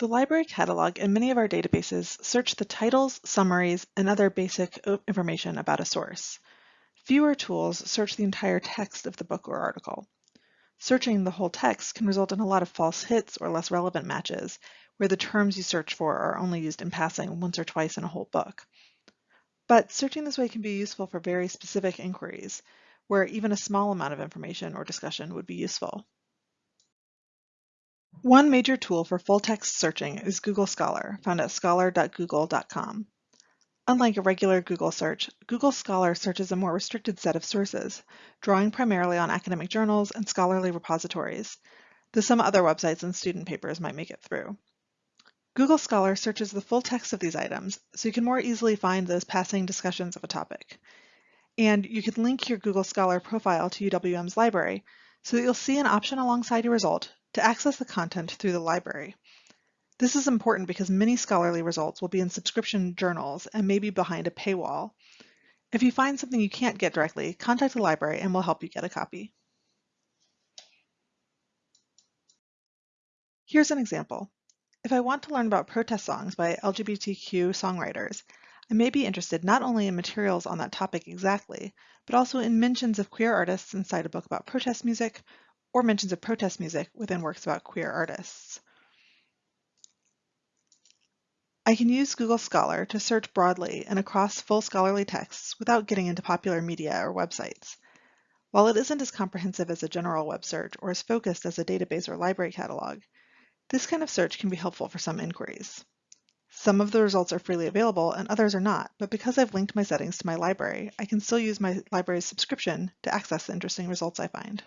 The library catalog and many of our databases search the titles, summaries, and other basic uh, information about a source. Fewer tools search the entire text of the book or article. Searching the whole text can result in a lot of false hits or less relevant matches, where the terms you search for are only used in passing once or twice in a whole book. But searching this way can be useful for very specific inquiries, where even a small amount of information or discussion would be useful. One major tool for full-text searching is Google Scholar, found at scholar.google.com. Unlike a regular Google search, Google Scholar searches a more restricted set of sources, drawing primarily on academic journals and scholarly repositories, though some other websites and student papers might make it through. Google Scholar searches the full text of these items, so you can more easily find those passing discussions of a topic. And you can link your Google Scholar profile to UWM's library, so that you'll see an option alongside your result to access the content through the library. This is important because many scholarly results will be in subscription journals and may be behind a paywall. If you find something you can't get directly, contact the library and we'll help you get a copy. Here's an example. If I want to learn about protest songs by LGBTQ songwriters, I may be interested not only in materials on that topic exactly, but also in mentions of queer artists inside a book about protest music or mentions of protest music within works about queer artists. I can use Google Scholar to search broadly and across full scholarly texts without getting into popular media or websites. While it isn't as comprehensive as a general web search or as focused as a database or library catalog, this kind of search can be helpful for some inquiries. Some of the results are freely available and others are not, but because I've linked my settings to my library, I can still use my library's subscription to access the interesting results I find.